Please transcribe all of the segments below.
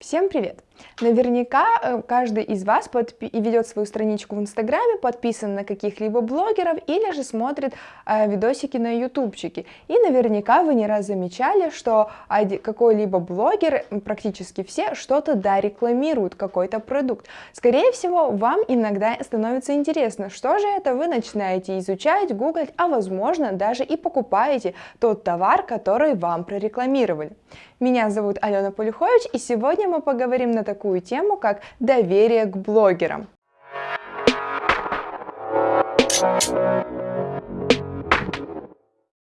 Всем привет! Наверняка э, каждый из вас ведет свою страничку в Инстаграме, подписан на каких-либо блогеров или же смотрит э, видосики на ютубчике. И наверняка вы не раз замечали, что какой-либо блогер, практически все, что-то да рекламируют, какой-то продукт. Скорее всего, вам иногда становится интересно, что же это вы начинаете изучать, гуглить, а возможно даже и покупаете тот товар, который вам прорекламировали. Меня зовут Алена Полюхович, и сегодня мы поговорим на такую тему, как доверие к блогерам.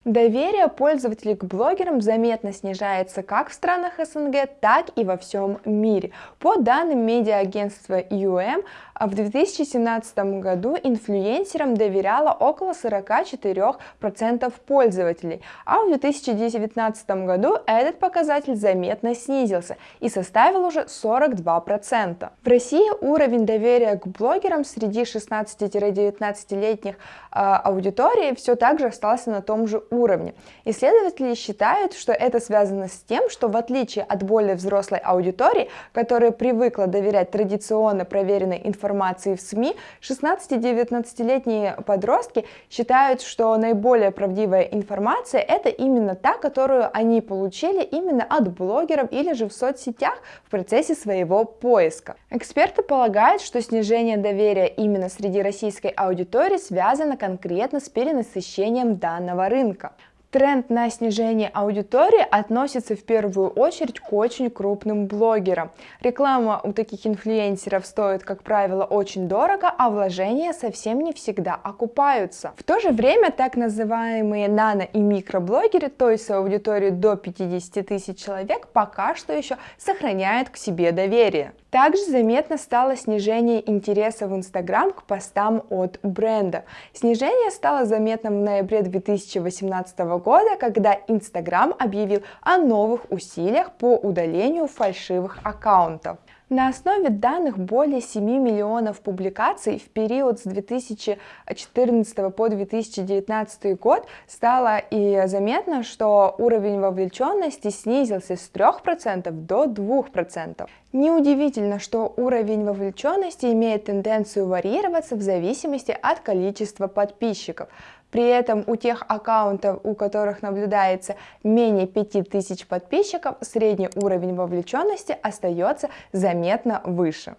Доверие пользователей к блогерам заметно снижается как в странах СНГ, так и во всем мире. По данным медиа-агентства UM, в 2017 году инфлюенсерам доверяло около 44% пользователей, а в 2019 году этот показатель заметно снизился и составил уже 42%. В России уровень доверия к блогерам среди 16-19-летних э, аудитории все так же остался на том же уровне. Исследователи считают, что это связано с тем, что в отличие от более взрослой аудитории, которая привыкла доверять традиционно проверенной информации в СМИ, 16-19-летние подростки считают, что наиболее правдивая информация это именно та, которую они получили именно от блогеров или же в соцсетях в процессе своего поиска. Эксперты полагают, что снижение доверия именно среди российской аудитории связано конкретно с перенасыщением данного рынка. Тренд на снижение аудитории относится в первую очередь к очень крупным блогерам. Реклама у таких инфлюенсеров стоит, как правило, очень дорого, а вложения совсем не всегда окупаются. В то же время так называемые нано и микроблогеры, то есть с аудиторией до 50 тысяч человек, пока что еще сохраняют к себе доверие. Также заметно стало снижение интереса в Инстаграм к постам от бренда. Снижение стало заметным в ноябре 2018 года, когда Инстаграм объявил о новых усилиях по удалению фальшивых аккаунтов. На основе данных более 7 миллионов публикаций в период с 2014 по 2019 год стало и заметно, что уровень вовлеченности снизился с 3% до 2%. Неудивительно, что уровень вовлеченности имеет тенденцию варьироваться в зависимости от количества подписчиков. При этом у тех аккаунтов, у которых наблюдается менее 5000 подписчиков, средний уровень вовлеченности остается заметно выше.